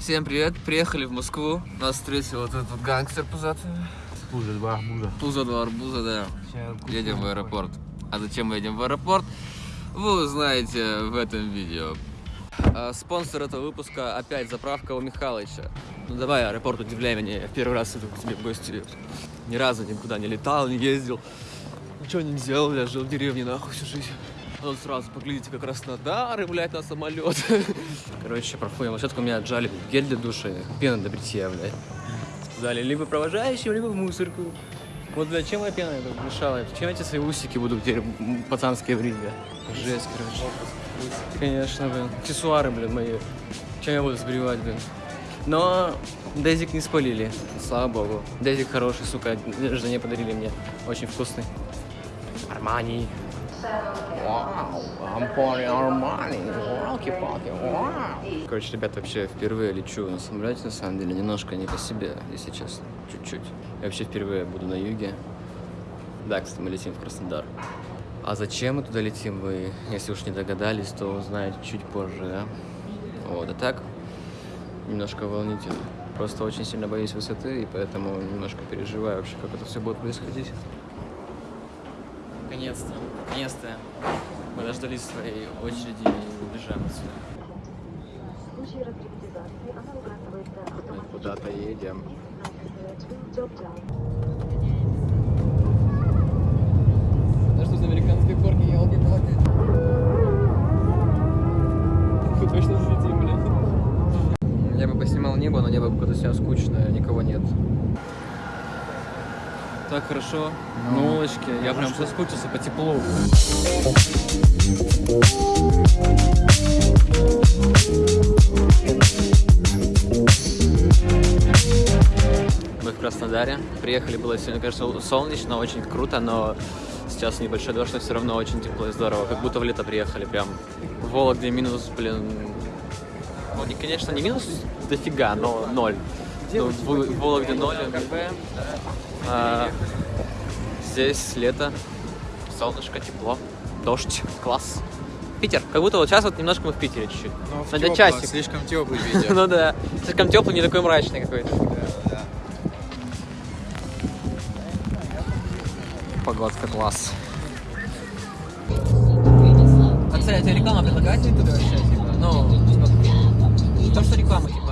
Всем привет, приехали в Москву. Нас встретил вот этот вот гангстер пузатый. Пузо, два арбуза. Пузо два арбуза, да. Едем в аэропорт. А зачем мы едем в аэропорт? Вы узнаете в этом видео. А, Спонсор этого выпуска опять заправка у Михалыча. Ну давай, аэропорт, удивляй меня. Я в первый раз иду к тебе в гости. Ни разу никуда не летал, не ездил. Ничего не делал, я жил в деревне нахуй всю жизнь. Тут сразу поглядите как раз на дары, блядь, на самолет. Короче, проходим площадку, меня отжали гель для душа, пена для бритья, блядь. Сказали, либо провожающим, либо в мусорку. Вот, блядь, чем я пена это мешала? Чем эти свои усики буду теперь пацанские брить, блядь? Жесть, короче. Конечно, блин. Аксессуары, блин, мои. Чем я буду сбривать, блин? Но Дезик не спалили, слава богу. Дезик хороший, сука, жене подарили мне. Очень вкусный. Армани. Короче, ребят, вообще впервые лечу на самолете, на самом деле, немножко не по себе, если честно, чуть-чуть. Я вообще впервые буду на юге. Да, кстати, мы летим в Краснодар. А зачем мы туда летим, вы, если уж не догадались, то узнаете чуть позже, да? Вот, а так, немножко волнительно. Просто очень сильно боюсь высоты, и поэтому немножко переживаю вообще, как это все будет происходить. Наконец-то, наконец-то мы дождались своей очереди и убежаем отсюда. Мы куда-то едем. Да что за американской горки, елки-палки? Мы точно взлетим, блядь. Я бы поснимал небо, но небо какое-то сейчас скучное, никого нет. Так хорошо, на улочке, я прям соскучился по теплу. Мы в Краснодаре. Приехали, было сегодня, конечно, солнечно, очень круто, но сейчас небольшой дождь, но все равно очень тепло и здорово. Как будто в лето приехали прям. В Вологде минус, блин, ну, не, конечно, не минус дофига, но ноль. Ну, в, в Вологде ноль. А, здесь лето, солнышко, тепло, дождь, класс. Питер, как будто вот сейчас вот немножко мы в Питере чуть-чуть. Ну, На тёпло, часик. слишком теплый ветер. Ну да, слишком теплый, не такой мрачный какой-то. Да. Погодка класс. А, кстати, тебе реклама предлагает ютубе вообще, типа, ну, типа, то, что реклама, типа.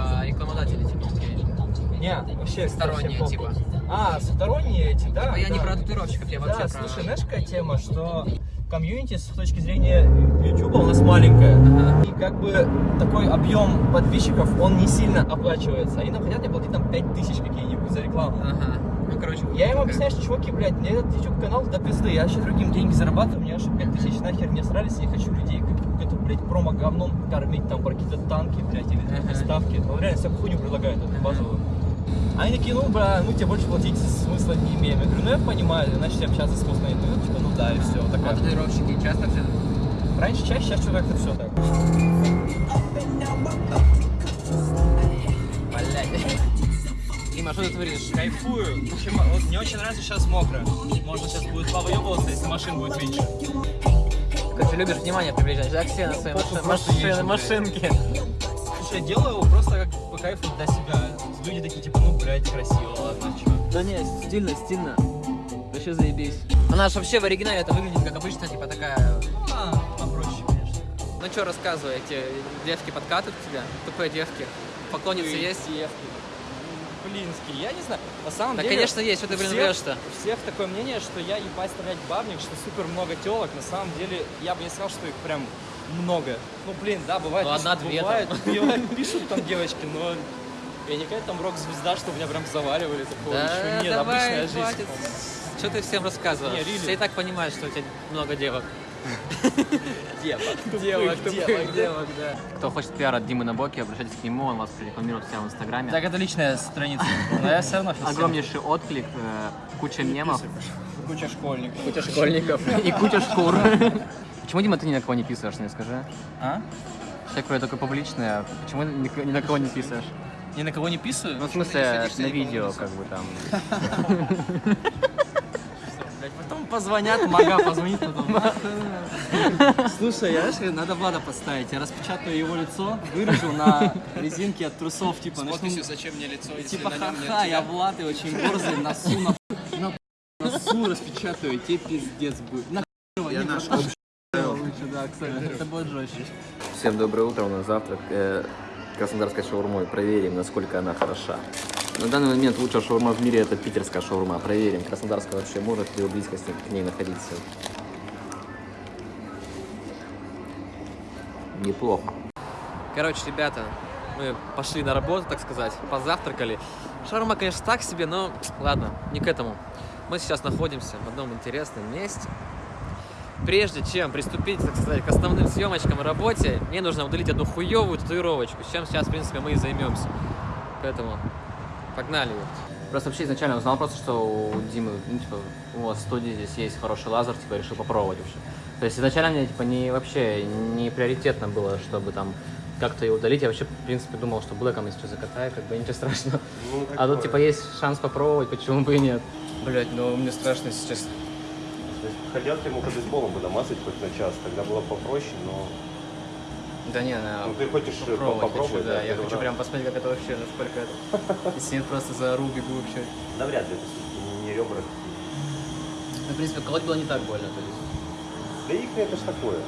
Не, вообще Сторонние, совсем типа. А, сторонние эти, да. Типа, я не да. про татуировщиков, я вообще Да, про... слушай, знаешь, какая тема, что комьюнити с точки зрения YouTube у нас маленькая. Ага. И как бы такой объем подписчиков, он не сильно оплачивается. Они нам хотят мне платить там 5000 какие-нибудь за рекламу. Ага. Ну, короче, Я им объясняю, что, чуваки, блядь, мне этот YouTube канал до пизды, я еще другим деньги зарабатываю, мне аж 5000 нахер не срались, я хочу людей каким-то, блядь, промо-говном кормить, там, про какие-то танки, блядь, или Ага. ставки. Ну, реально, всякую хуйню предлагают, эту базовую. Они такие, ну, бля, мы тебе больше платить смысла не имеем. Я говорю, ну, я понимаю, начали общаться с вкусной, ну, типа, ну, да, и все. а Такая. татуировщики часто все Раньше чаще, сейчас что-то как-то все так. Блядь. Дима, что ты творишь? Кайфую. Вот мне очень нравится сейчас мокро. Можно сейчас будет повыебываться, если машин будет меньше. Короче, любишь внимание привлечь, да, к себе на своей Просто маши- езжу, машинке. Слушай, я делаю его просто как по кайфу для себя. Люди такие, типа, ну, блядь, красиво, ладно, чё. Да не, стильно, стильно. Вообще заебись. Она же вообще в оригинале это выглядит как обычно, типа такая... А, попроще, конечно. Ну что, рассказывай, эти девки подкатывают к тебе? Тупые девки. Поклонницы есть? Блинский, я не знаю. На самом Да, деле... конечно, есть, что ты, блин, всех- врешь-то? У всех такое мнение, что я ебать стрелять бабник, что супер много телок. На самом деле, я бы не сказал, что их прям много. Ну, блин, да, бывает. Ну, одна-две бывает, бывает, пишут там девочки, но я не какая-то там рок-звезда, что меня прям заваливали. Такого еще нет, обычная жизнь. хватит. Что ты всем рассказываешь? Не, really. Все и так понимают, что у тебя много девок. Девок. Девок, девок, да. девок, да. Кто хочет пиар от Димы Набоки, обращайтесь к нему, он вас рекламирует у себя в Инстаграме. Так, это личная страница. Но я все равно Огромнейший отклик, э, куча мемов, Куча школьников. куча школьников и куча шкур. Почему, Дима, ты ни на кого не писаешь, мне скажи? А? Человек вроде такой публичный, а почему ни, ни на кого не писаешь? Ни на кого не писаю? Ну, в смысле, на видео, как бы там. Потом позвонят, мага позвонит потом. Слушай, я знаешь, надо Влада поставить. Я распечатаю его лицо, вырежу на резинке от трусов, типа, начну... зачем мне лицо, Типа, ха-ха, я Влад и очень борзый, носу на на носу распечатаю, тебе пиздец будет. На я наш лучше, да, кстати, это будет жестче. Всем доброе утро, у нас завтрак э, краснодарской шаурмой. Проверим, насколько она хороша. На данный момент лучшая шаурма в мире это питерская шаурма. Проверим, краснодарская вообще может ли в близкости к ней находиться. Неплохо. Короче, ребята, мы пошли на работу, так сказать, позавтракали. Шаурма, конечно, так себе, но ладно, не к этому. Мы сейчас находимся в одном интересном месте. Прежде чем приступить, так сказать, к основным съемочкам и работе, мне нужно удалить одну хуевую татуировочку, с чем сейчас, в принципе, мы и займемся. Поэтому погнали. Просто вообще изначально узнал просто, что у Димы, ну, типа, у вас в студии здесь есть хороший лазер, типа, решил попробовать вообще. То есть изначально мне, типа, не вообще не приоритетно было, чтобы там как-то ее удалить. Я вообще, в принципе, думал, что блэком если что закатаю, как бы ничего страшного. а тут, типа, есть шанс попробовать, почему бы и нет. Блять, ну мне страшно сейчас. То есть хотят ему бейсболом бы намазать хоть на час, тогда было попроще, но... Да не, на... Ну ты хочешь э, попробовать, попробовать, хочу, да. Я первый хочу раз? прям посмотреть, как это вообще, насколько это. Если нет, просто за ру бегу вообще. Навряд ли, это всё-таки не, ребра. Ну, в принципе, колоть было не так больно, то есть. Да их это ж такое.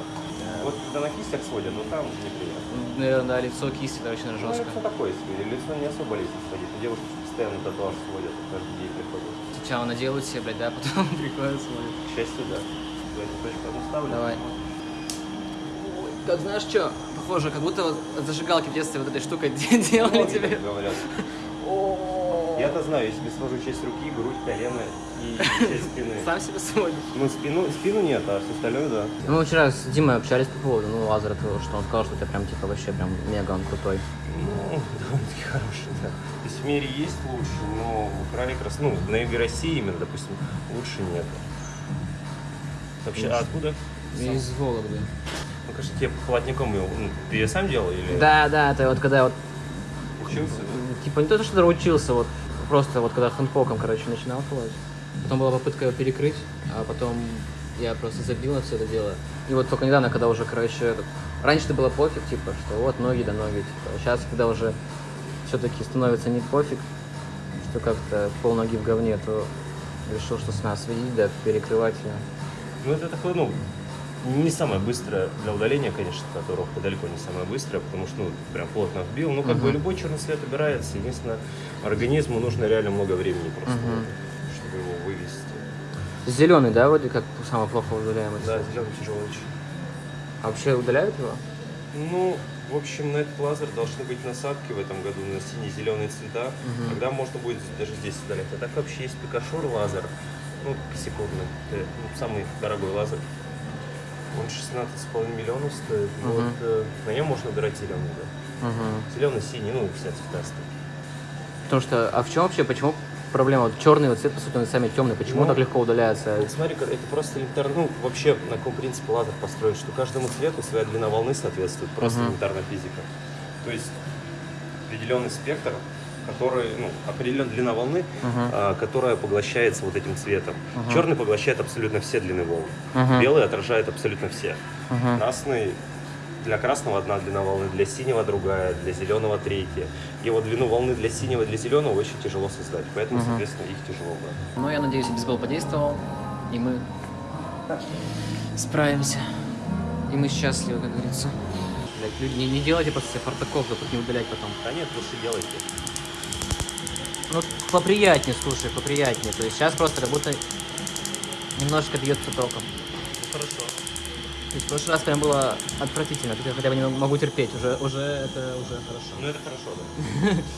Вот когда на кистях сводят, ну там неприятно. Наверное, да, лицо кисти, это очень Ну, жестко. это такое себе, лицо не особо лезет сводит. У девушек постоянно татуаж сводят, каждый день приходят. Сначала наделают себе, блядь, да, потом приходят смотрят. К счастью, да. Давайте точку одну ставлю. Давай. Как знаешь что? Похоже, как будто вот от зажигалки в детстве вот этой штукой делали тебе. говорят. Я-то знаю, если свожу часть руки, грудь, колено и часть спины. Сам себе сводишь. Ну, спину, спину нет, а все остальное, да. Мы вчера с Димой общались по поводу, ну, лазера твоего, что он сказал, что ты прям, типа, вообще прям мега он крутой. Ну, довольно-таки хороший, да. То есть в мире есть лучше, но в Украине как раз, ну, на юге России именно, допустим, лучше нет. Вообще, а откуда? Из Вологды. Ну, конечно, тебе холодником его, ну, ты ее сам делал или Да, да, это вот когда я вот, учился? типа, не то, что учился, вот, просто вот когда хэндпоком, короче, начинал колоть. Потом была попытка его перекрыть, а потом я просто забил на все это дело. И вот только недавно, когда уже, короче, раньше-то было пофиг, типа, что вот ноги да ноги, типа. Сейчас, когда уже все-таки становится не пофиг, что как-то пол ноги в говне, то решил, что с нас сведить, да, перекрывать ее. Ну, это такое, ну, не самое быстрое для удаления, конечно, татуировка далеко не самое быстрое, потому что, ну, прям плотно вбил. Ну, как бы Мгм. любой черный цвет убирается. Единственное, организму нужно реально много времени просто, Мгм. чтобы его вывести. Зеленый, да, вроде как самый плохо удаляемый Да, зеленый тяжелый очень. А вообще удаляют его? Ну, в общем, на этот лазер должны быть насадки в этом году на сине-зеленые цвета. Мгм. Тогда можно будет даже здесь удалять. А так вообще есть Пикашор лазер, ну, секундный, это, ну, самый дорогой лазер. Он 16,5 миллионов стоит. Мгм. Вот э, на нем можно убирать зеленый, да. Угу. Зеленый, синий, ну, все цвета стоят. Потому что, а в чем вообще, почему проблема? Вот черный вот цвет, по сути, он самый темный. Почему Ну, так легко удаляется? Вот смотри, это просто элементарно, ну, вообще, на каком принципе лазер построен, что каждому цвету своя длина волны соответствует, просто Мгм. элементарная физика. То есть определенный спектр, который, ну, определенная длина волны, Мгм. а, которая поглощается вот этим цветом. Мгм. Черный поглощает абсолютно все длины волн. Мгм. Белый отражает абсолютно все. Мгм. Красный для красного одна длина волны, для синего другая, для зеленого третья. И вот длину волны для синего и для зеленого очень тяжело создать, поэтому, Мгм. соответственно, их тяжело брать. Ну, я надеюсь, бейсбол подействовал, и мы справимся. И мы счастливы, как говорится. Блять, люди, не, не делайте после себя фартаков, тут не удалять потом. Да нет, лучше делайте. Ну, поприятнее, слушай, поприятнее. То есть сейчас просто как будто немножко бьется током. Хорошо. То есть в прошлый раз прям было отвратительно. Тут я хотя бы не могу терпеть. Уже, уже это уже хорошо. Ну это хорошо, да.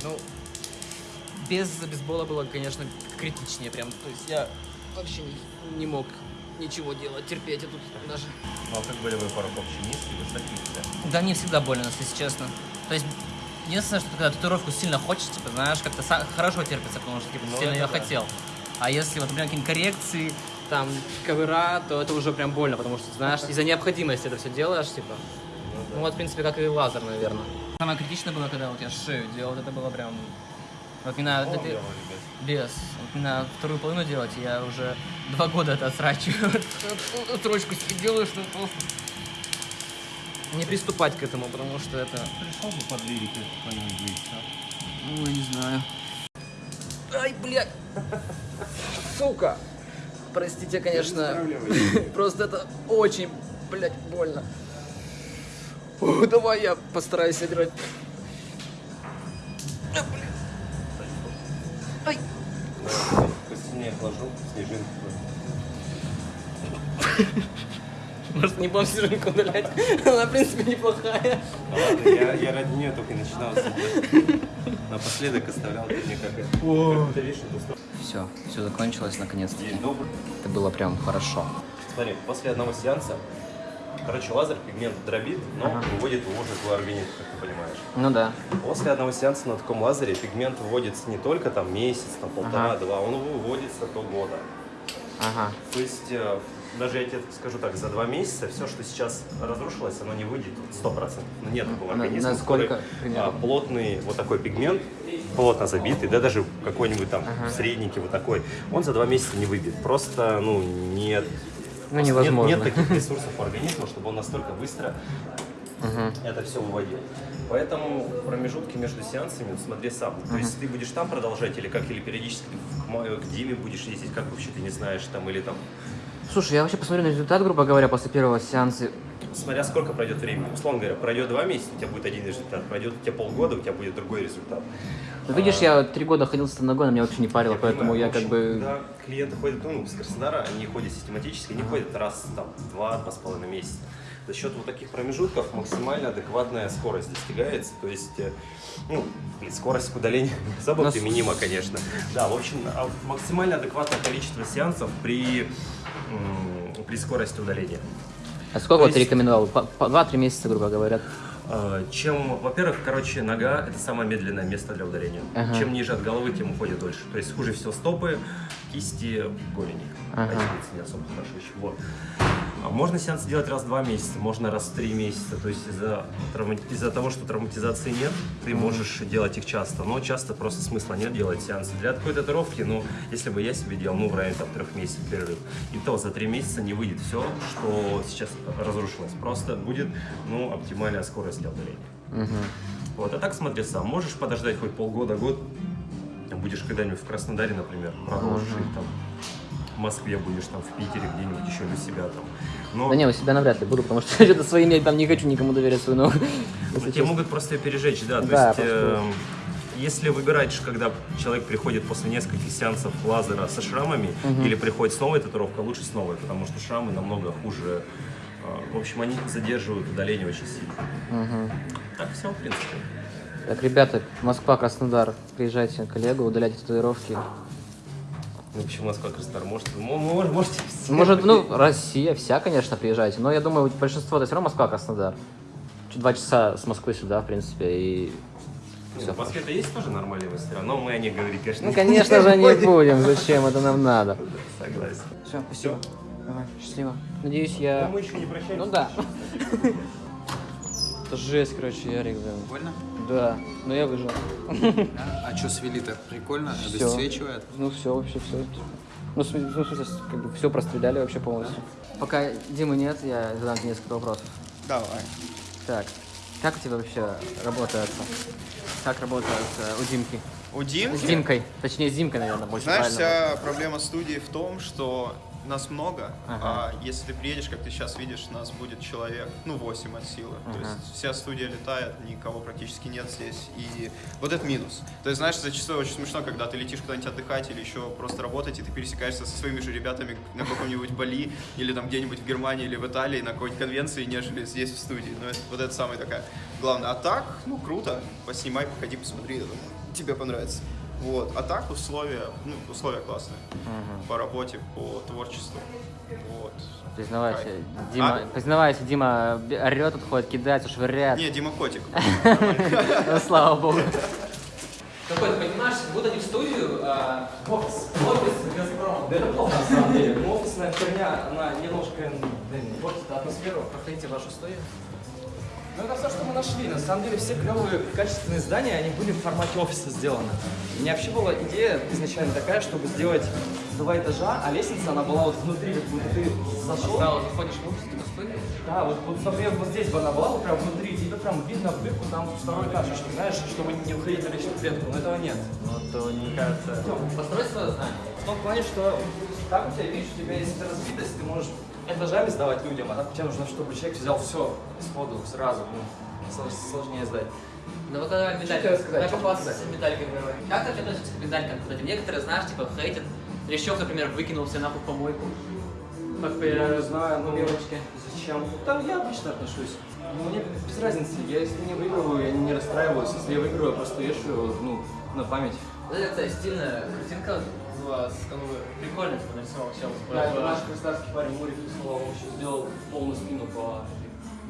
Ну, без бейсбола было, конечно, критичнее прям. То есть я вообще не, не мог ничего делать, терпеть, а тут даже... Ну а как болевой порог вообще низкий, высокий? Да мне всегда больно, если честно. То есть, единственное, что когда татуировку сильно хочешь, типа, знаешь, как-то са- хорошо терпится, потому что типа, Ну, сильно ее да. хотел. А если, вот, например, какие-нибудь коррекции, там, кавера, то это уже прям больно, потому что, знаешь, из-за необходимости это все делаешь, типа. Ну, да. Ну вот, в принципе, как и лазер, наверное. Самое критичное было, когда вот я шею делал, это было прям... Вот мне надо... это- Без. Вот мне надо вторую половину делать, я уже два года это отсрачиваю. Строчку себе делаю, что просто... Не приступать к этому, потому что это... Пришел бы под лирикой какой-нибудь, Ой, не знаю. Ай, блядь! Сука! Простите, конечно. Просто это очень, блядь, больно. О, давай я постараюсь играть. Отложу, снежинку. Может, не будем снежинку удалять? Она, в принципе, неплохая. Ладно, я, я ради нее только и начинал. Напоследок оставлял ты мне как. Все, все закончилось наконец-то. День добрый. Это было прям хорошо. Смотри, после одного сеанса, короче, лазер пигмент дробит, но Ага. выводит его уже твой организм, как ты понимаешь. Ну да. После одного сеанса на таком лазере пигмент выводится не только там месяц, там полтора-два, он выводится до года. Ага. То есть, э, даже я тебе скажу так, за два месяца все, что сейчас разрушилось, оно не выйдет 100%. Ну, нет такого организма, насколько который, а, плотный вот такой пигмент, плотно забитый, да даже какой-нибудь там средненький вот такой, он за два месяца не выбит. Просто, ну, нет... Ну, невозможно. Нет, нет таких ресурсов организма, чтобы он настолько быстро Угу. это все выводил. Поэтому промежутки между сеансами смотри сам. То есть ты будешь там продолжать или как, или периодически к, к Диме будешь ездить, как вообще ты не знаешь, там, или там Слушай, я вообще посмотрю на результат, грубо говоря, после первого сеанса. Смотря сколько пройдет времени. Условно говоря, пройдет два месяца, у тебя будет один результат. Пройдет у тебя полгода, у тебя будет другой результат. Ну, видишь, я три года ходил с она меня вообще не парила, поэтому понимаю. я В как общем, бы... Когда клиенты ходят, ну, с Краснодара, они ходят систематически, они ходят раз, там, два, два с половиной месяца. За счет вот таких промежутков максимально адекватная скорость достигается. То есть, э, ну, блин, скорость к удалению особо Нас- применима, конечно. Да, в общем, а максимально адекватное количество сеансов при, при скорости удаления. А сколько вот ты есть- рекомендовал? По, по два-три месяца, грубо говоря. А, Чем, во-первых, короче, нога это самое медленное место для ударения. Ага. Чем ниже от головы, тем уходит дольше. То есть хуже всего стопы, кисти, голени. Ага. А не особо хорошо еще. Вот. А Можно сеанс делать раз в два месяца, можно раз в три месяца. То есть из-за травма- из-за того, что травматизации нет, ты можешь делать их часто. Но часто просто смысла нет делать сеансы. Для такой татуировки, ну, если бы я себе делал, ну, в районе там трех месяцев перерыв, и то за три месяца не выйдет все, что сейчас разрушилось. Просто будет, ну, оптимальная скорость для удаления. Угу. Вот, а так смотри сам, можешь подождать хоть полгода, год, будешь когда-нибудь в Краснодаре, например, продолжишь, или там в Москве будешь, там в Питере где-нибудь еще для себя там. Но Да не, у себя навряд ли буду, потому что что-то своим я там не хочу никому доверять свою ногу. ну, тебе могут просто ее пережечь, да. То Да, есть, эм, если выбираешь, когда человек приходит после нескольких сеансов лазера со шрамами, Мгм. или приходит с новой татуировкой, лучше с новой, потому что шрамы намного хуже. э, В общем, они задерживают удаление очень сильно. Мгм. Так все, в принципе. Так, ребята, Москва, Краснодар, приезжайте, коллегу, удаляйте татуировки. Ну, почему Москва, Краснодар? Может, вы мо- мо- можете все Может, ну, Россия, вся, конечно, приезжайте, но я думаю, большинство это все равно Москва, Краснодар. Два часа с Москвы сюда, в принципе, и Ну, все. в Москве-то есть тоже нормальные мастера, но мы о них говорить, конечно, Ну, не конечно же, не будем, зачем это нам надо. Согласен. Все, спасибо. Давай, счастливо. Надеюсь, я... Но мы еще не прощаемся. Ну да. Это жесть, короче, Ярик, блин. Больно? Да, но я выжил. А что свели-то? Прикольно? Всё. Обесцвечивает? Ну все, вообще все. Ну, в смысле, ну, в смысле, как бы все простреляли вообще полностью. Пока Димы нет, я задам тебе несколько вопросов. Давай. Так, как у тебя вообще работает? Как работает э, у Димки? У С Димки, Димкой. Точнее, с Димкой, наверное, больше знаешь, правильно. вся проблема студии в том, что нас много, Ага. а если ты приедешь, как ты сейчас видишь, нас будет человек, ну, 8 от силы. То Ага. есть вся студия летает, никого практически нет здесь. И вот это минус. То есть, знаешь, зачастую очень смешно, когда ты летишь куда-нибудь отдыхать или еще просто работать, и ты пересекаешься со своими же ребятами на каком-нибудь Бали или там где-нибудь в Германии или в Италии на какой-нибудь конвенции, нежели здесь в студии. Ну, это, вот это самая такая главная. А так, ну, круто. Поснимай, походи, посмотри, я думаю, тебе понравится. Вот. А так условия, ну, условия классные. По работе, по творчеству. Вот. Признавайся, Кайф. Дима, А? признавайся, Дима орет, тут ходит, кидается, швыряет. Не, Дима Котик. Ну, слава богу. Какой, ты понимаешь, вот они в студию, а, офис, офис Газпрома. Да это плохо на самом деле. Офисная херня, она немножко портит атмосферу. Проходите в вашу студию. Ну это все, что мы нашли. На самом деле все клевые качественные здания, они были в формате офиса сделаны. У меня вообще была идея изначально такая, чтобы сделать два этажа, а лестница, она была вот внутри, как будто ты зашел. Да, вот заходишь в офис, студия. Да, вот, вот например, вот здесь бы она была, вот прям внутри, тебе прям видно в дырку, там второй этаж, что, знаешь, чтобы не уходить на личную клетку, но этого нет. Вот, то, мне кажется... Построй свое здание. В том плане, что так у тебя, видишь, у тебя есть эта разбитость, ты можешь этажами сдавать людям, а так тебе нужно, чтобы человек взял все сходу, сразу, ну, слож- сложнее сдать. Ну вот давай медаль. тебе рассказать? Давай Что попался тебе с медальками. давай. Как ты относишься к медалькам? Кстати, некоторые, знаешь, типа хейтят. Лещев, например, выкинул все нахуй в помойку. Как Я не знаю, ну, девочки. зачем? Там я обычно отношусь. Мне без разницы, я если не выигрываю, я не расстраиваюсь, если я выиграю, я просто вешаю, ну, на память. Вот это, стильная картинка была с канвы. Прикольно, типа, нарисовал чел. Да, это наш краснодарский парень Мурик рисовал, он еще сделал полную спину по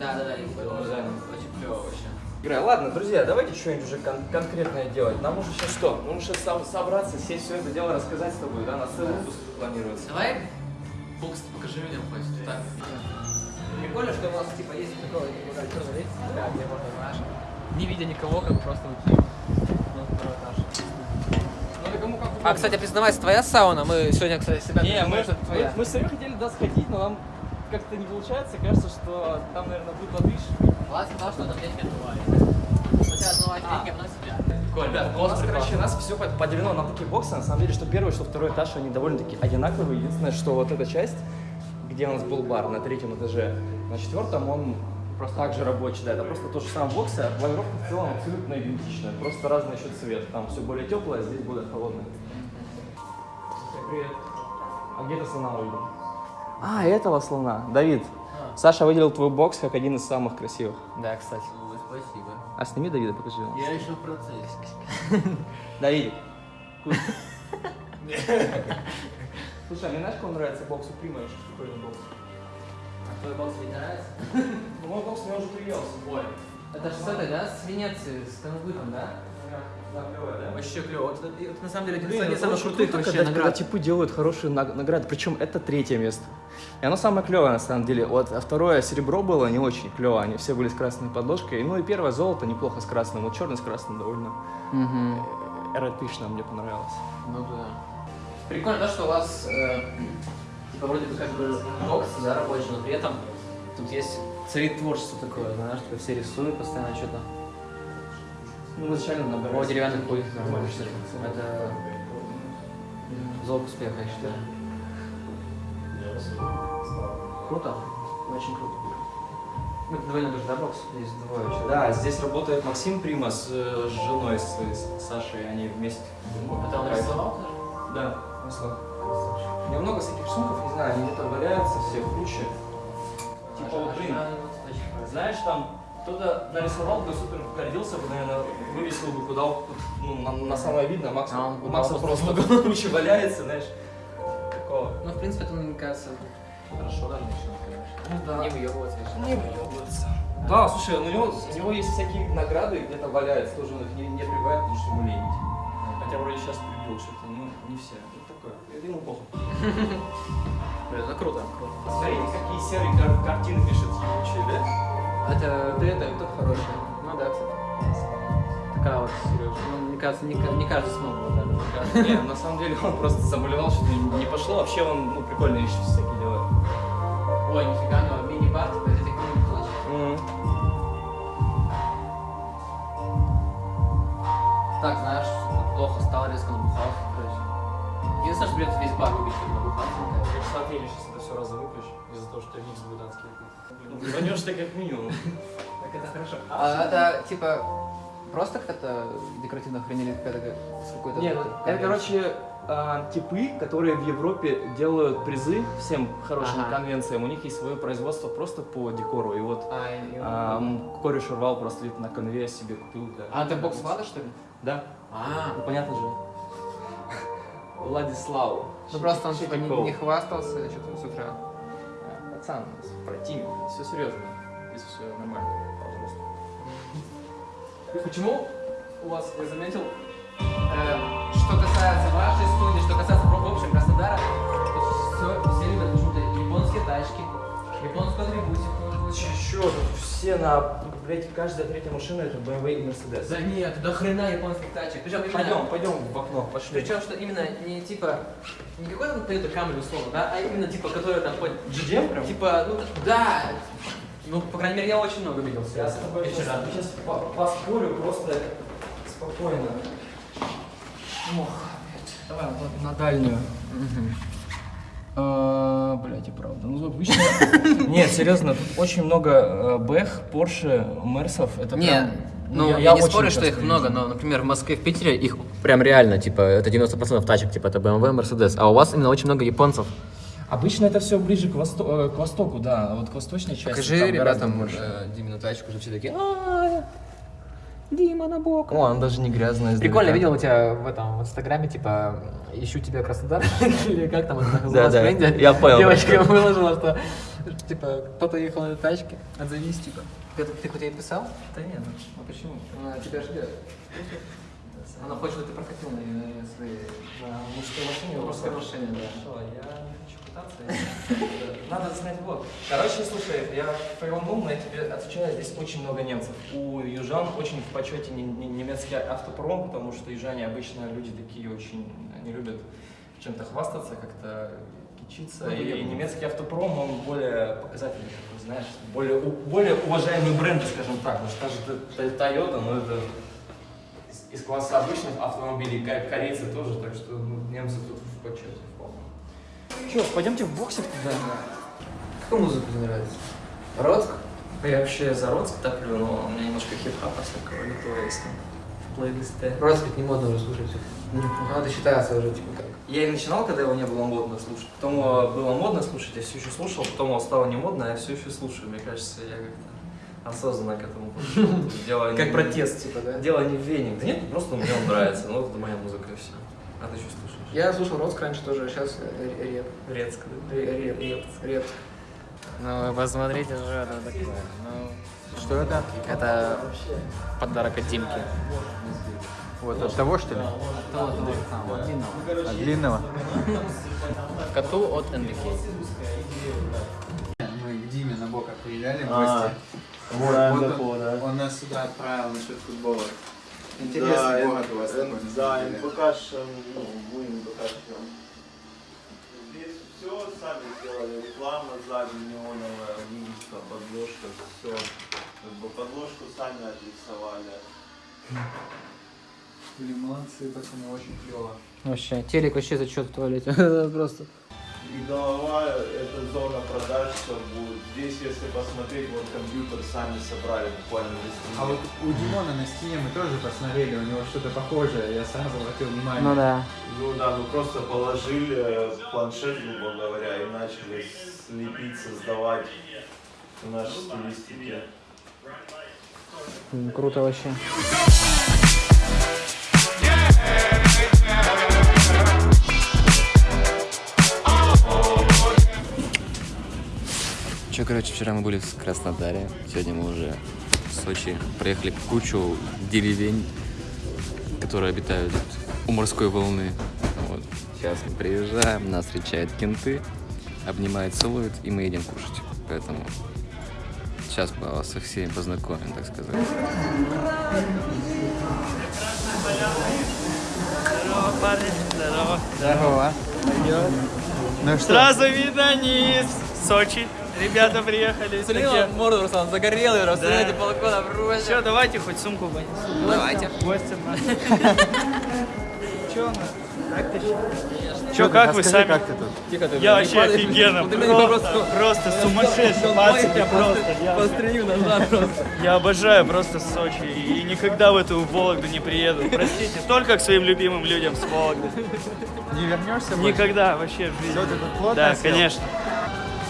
Да, да, да, я По дизайну. Очень клево вообще. Игра. Ладно, друзья, давайте что-нибудь уже кон- конкретное делать. Нам нужно сейчас что? Нужно сейчас со- собраться, сесть все это дело рассказать с тобой, да? На целый выпуск планируется. Давай бокс покажи людям хоть так. Прикольно, что у нас типа есть такое типа, где можно, знаешь, не видя никого, как просто уйти А, кстати, признавайся, твоя сауна? Мы сегодня, кстати, себя Не, мы, это мы, мы с Сарёй хотели туда сходить, но нам как-то не получается. Кажется, что там, наверное, будет латыш. Влад сказал, что там деньги отмывает. Хотя отмывать деньги, а потом себя. Ребят, у нас, короче, у нас все поделено на такие боксы. На самом деле, что первый, что второй этаж, они довольно-таки одинаковые. Единственное, что вот эта часть, где у нас был бар на третьем этаже, на четвертом он просто так же рабочий, да, это просто то же самое боксы, а планировка в целом абсолютно идентичная, просто разный еще цвет. Там все более теплое, а здесь более холодное. Привет. А где ты слона увидел? А, этого слона. Давид, Саша выделил твой бокс как один из самых красивых. Да, кстати. спасибо. А сними Давида, покажи его. Я еще в процессе. Давид. Слушай, а мне знаешь, кому нравится бокс у Прима? Очень прикольный бокс. А твой бокс тебе нравится? Ну, мой бокс мне уже приелся. Ой. Это же с этой, да? С Венеции, с Канвытом, да? Вообще клево. Это, это на самом деле один из это самых крутых круто, вообще когда, когда наград. типы делают хорошие наг- награды, причем это третье место. И оно самое клевое на самом деле. Вот, а второе серебро было не очень клево, они все были с красной подложкой. Ну и первое золото неплохо с красным, вот черный с красным довольно э, эротично мне понравилось. Ну да. Прикольно, да, что у вас э, типа вроде бы как бы бокс, да, рабочий, но при этом тут есть царит творчество такое, знаешь, типа все рисуют постоянно что-то. Ну, изначально О, набирается. деревянных будет Это м, залог успеха, я считаю. Круто. Очень круто. Ну, это двойной тоже, да, бокс? Здесь двое человек. Да, здесь работает Максим Прима с э, женой, с, с Сашей, они вместе. Это он рисовал тоже? Да, смысл. У меня много всяких рисунков, не знаю, они где-то валяются все в куче. Типа, вот, блин, знаешь, там кто-то нарисовал бы, супер гордился бы, наверное, вывесил бы куда ну, на, на самое видно, Макс, А у Макса просто куче валяется, знаешь. Такого. Ну, в принципе, это, мне кажется, хорошо, да, конечно. Ну да. Не выебываться. Не выебываться. Да, слушай, у него, у него есть всякие награды, где-то валяются, тоже он их не, не прибывает, потому что ему лень. Хотя вроде сейчас прибил что-то, ну, не все. Вот такое. Это ему похуй. Это круто, круто. Смотрите, какие серые кар- картины пишет ебучие, да? Это, ты это, это хороший. Ну да, кстати. Такая вот, Сережа. Ну, мне кажется, не, не каждый смог бы, мне кажется. Не, на самом деле он просто заболевал, что-то не, пошло. Вообще он ну, прикольные вещи всякие делает. Ой, нифига, у него мини-бар, типа, из этих мини-точек. Так, знаешь, плохо стало, резко короче. Единственное, что придется весь бар выбить, чтобы. Смотри, сейчас это все выпьешь, из-за того, что микс будет адский. Блин, ты как минимум. Так это хорошо. А это, типа, просто как-то декоративно хранили какой-то... Нет, это, короче, а, типы, которые в Европе делают призы всем хорошим Ага. конвенциям. У них есть свое производство просто по декору. И вот А, а, м, кореш урвал просто на конве себе купил. для- А, это бокс Влада, что ли? Да, А, ну понятно же. Владислав. ну просто он типа не, не хвастался что-то с утра. А, Пацан, у нас противник, все серьезно. Здесь все нормально, пожалуйста. Почему у вас, я заметил, э, что Японскую атрибутику. Чё, тут все на, блядь, каждая третья машина это BMW и Mercedes. Да нет, до хрена японских тачек. Причем именно... Пойдем, пойдем в окно, пошли. Причем, что именно не типа, не какой там Toyota Camry условно, да, а именно типа, который там GDM прям? типа, ну да, ну, по крайней мере, я очень много видел. Я с тобой сейчас, сейчас по- поспорю просто спокойно. Ох, давай вот на дальнюю. А, Блять, и правда. Ну, обычно... Нет, серьезно, тут очень много Бэх, Порше, Мерсов. Это Не, прям... ну, я, не очень спорю, что их много, но, например, в Москве, в Питере их прям реально, типа, это 90% тачек, типа, это BMW, Mercedes, а у вас именно очень много японцев. Обычно это все ближе к, восто- э, к востоку, да. Вот к восточной части Покажи там гораздо ребятам больше. э, Димину тачку, уже все такие, «А, Дима на бок. О, она даже не грязная. Прикольно, издалека. видел у тебя в этом в инстаграме, типа, ищу тебя Краснодар, или как там это Да, называлось да, тренде? я понял. Девочка выложила, что, типа, кто-то ехал на тачке, отзовись, типа. Ты, хоть ей писал? Да нет, ну почему? Она тебя ждет. Она хочет, чтобы ты прокатил на своей... Мужской машине. Мужской машине, да. Хорошо, я пытаться. Надо снять влог. Короче, слушай, я твоем умном, я тебе отвечаю, здесь очень много немцев. У южан очень в почете не- не- немецкий автопром, потому что южане обычно люди такие очень, они любят чем-то хвастаться, как-то кичиться. Ну, и немецкий автопром, он более показательный, такой, знаешь, более, более уважаемый бренд, скажем так. Потому что та же Т- Toyota, ну это из, класса обычных автомобилей, ко- корейцы тоже, так что ну, немцы тут в почете. Че, пойдемте в боксик тогда? Какую музыку тебе нравится? Роцк? Я вообще за Роцк топлю, но у меня немножко хип-хапа всякого литого есть там в плейлисте. Роцк ведь не модно уже слушать. Ну, Надо считаться уже, типа, как. Я и начинал, когда его не было модно слушать. Потом его было модно слушать, я все еще слушал, потом его стало не модно, а я все еще слушаю. Мне кажется, я как-то осознанно к этому. Дело не- Как протест, типа, да? Дело не в веник. Да нет, просто мне он нравится. Ну, вот это моя музыка и все. А ты что слушаешь? Я слушал Роцк раньше тоже, а сейчас реп. Рецк, да? Реп, реп, реп. Ну, вы посмотрите, что это такое. Ну, Что это? это подарок от Димки. Вот от того, что ли? Того, того самого, длинного. От длинного? Коту от НБК. Мы к Диме на Бока приезжали в А, гости. Вот, он, он нас сюда отправил насчет футбола. Да, Интересный им- город у вас на Да, деле. покажешь, ну, мы им покажем. Здесь все сами сделали, реклама сзади неоновая, вывеска, подложка, все. Как бы подложку сами отрисовали. Блин, молодцы, пацаны, очень клево. Вообще, телек вообще зачет в туалете. Просто. И голова, это зона продаж, все будет. Здесь, если посмотреть, вот компьютер сами собрали буквально на стене. А вот у Димона на стене мы тоже посмотрели, у него что-то похожее, я сразу обратил внимание. Ну да. Ну да, мы просто положили планшет, грубо говоря, и начали слепить, создавать в нашей стилистике. Круто вообще. Че, короче, вчера мы были в Краснодаре, сегодня мы уже в Сочи. Проехали кучу деревень, которые обитают у морской волны. Вот. Сейчас мы приезжаем, нас встречают кенты, обнимают, целуют, и мы едем кушать. Поэтому сейчас мы вас со всеми познакомим, так сказать. Здорово. Ну что? Сразу видно низ. Сочи. Ребята приехали. такие. морду, Руслан, загорелый, Да. рассмотрите балкона, брось. Все, давайте хоть сумку понесу. Давайте. Гостям надо. Че у нас? Как ты Че, как вы сами? как ты тут? Тихо, ты, Я вообще офигенно, просто, просто сумасшедший, пацаны, просто. Я, Пострелю назад просто. я обожаю просто Сочи и никогда в эту Вологду не приеду. Простите, только к своим любимым людям с Вологды. Не вернешься больше? Никогда вообще в жизни. Все, ты тут плотно Да, конечно.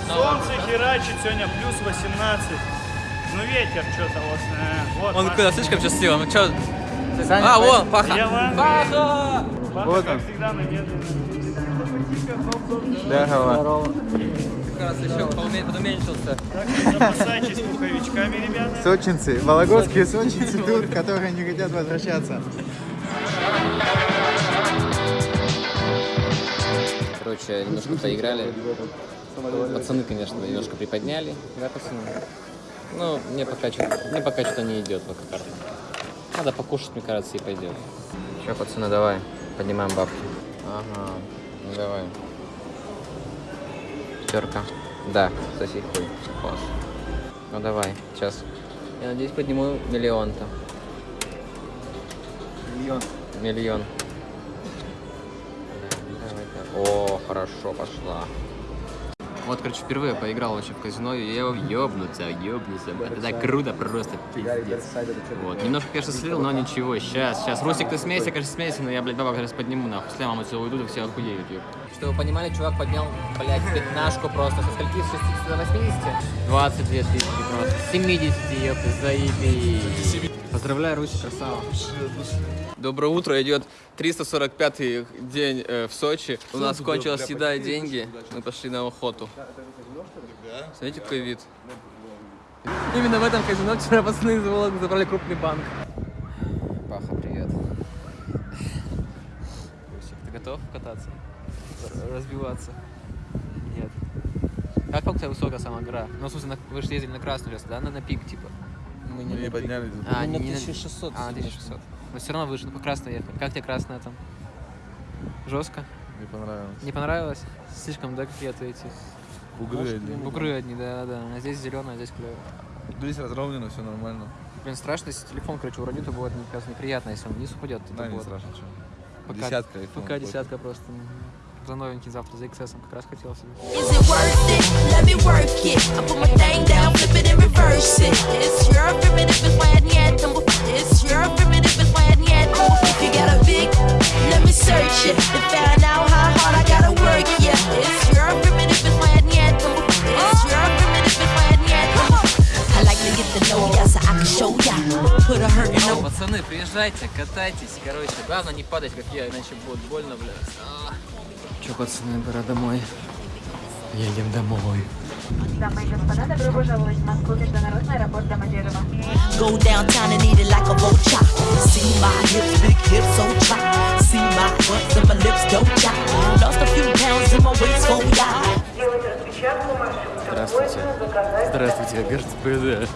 Солнце херачит сегодня плюс 18. Ну ветер что-то вот. э, вот Он куда, слишком счастливый, ну чё? Саня, А, вон, Паха! Паха! Маша, Вот как он. всегда, надежда. Здорово. Как раз еще подуменьшился. Так что запасайтесь пуховичками, ребята. Сочинцы, вологодские сочинцы тут, которые не хотят возвращаться. Короче, немножко поиграли. Пацаны, конечно, немножко приподняли, да, пацаны? Ну, мне пока что мне пока что не идет в карта. Надо покушать, мне кажется, и пойдет. Че, пацаны, давай, поднимаем бабки. Ага, ну давай. Пятерка. Да, соси хуй. Класс. Ну давай, сейчас. Я надеюсь, подниму миллион-то. Миллион. Миллион. Давай-ка. О, хорошо пошла. Вот, короче, впервые поиграл вообще в казино, и я ёбнуться, ёбнуться. Это так круто просто, пиздец. Вот, немножко, конечно, слил, но ничего, сейчас, сейчас. Русик, ты смейся, конечно, смейся, но я, блядь, бабок сейчас подниму, нахуй. С отсюда уйдут, и все охуеют, ёб. Чтобы вы понимали, чувак поднял, блядь, пятнашку просто. Со скольки? С 60 до 80? 22 тысячи просто. С 70, ёпты, заебись. Поздравляю, Русик, красава. Доброе утро, идет 345-й день э, в Сочи. У нас кончилась еда и деньги. Мы пошли на охоту. Смотрите, какой вид. Именно в этом казино вчера пацаны из Вологды забрали крупный банк. Паха, привет. Русик, ты готов кататься? Разбиваться? Нет. Как у тебя высокая сама гора? Ну, на- вы же ездили на красную лес, да? На, на пик, типа. Мы не поднялись. А, Ну, не, на не 1600. А, 1600. Но все равно выше, ну по красной ехали. Как тебе красная там? Жестко? Не понравилось. Не понравилось? Слишком, да, какие-то эти Бугры одни. бугры одни, да, да. А здесь зеленая, а здесь клево. Здесь разровнено, все нормально. Блин, страшно, если телефон, короче, уронит, то будет, мне кажется, неприятно, если он вниз упадет. Да, не будет. страшно, что. Пока- Десятка Пока десятка просто. Мгм. За новенький завтра, за XS как раз хотел себе. Пацаны, приезжайте, катайтесь, короче. Главное не падать, как я, иначе будет больно, блядь. Пацаны, пора домой. Едем домой. Дамы и господа, добро пожаловать в Москву, международный аэропорт Домодедово. Go downtown and eat it like a vulture. See my hips, big hips, so chop. See my butts and my lips don't chop. Lost a few pounds in my waist, oh. Сделать распечатку маршрута. Здравствуйте. Здравствуйте, ГРЦПД.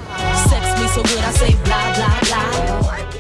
Sex me so good, I say blah, blah, blah.